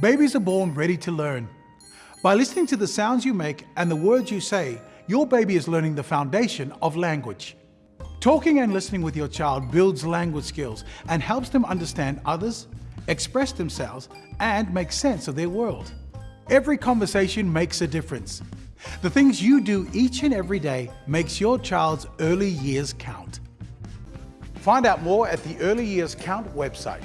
Babies are born ready to learn. By listening to the sounds you make and the words you say, your baby is learning the foundation of language. Talking and listening with your child builds language skills and helps them understand others, express themselves, and make sense of their world. Every conversation makes a difference. The things you do each and every day makes your child's early years count. Find out more at the Early Years Count website.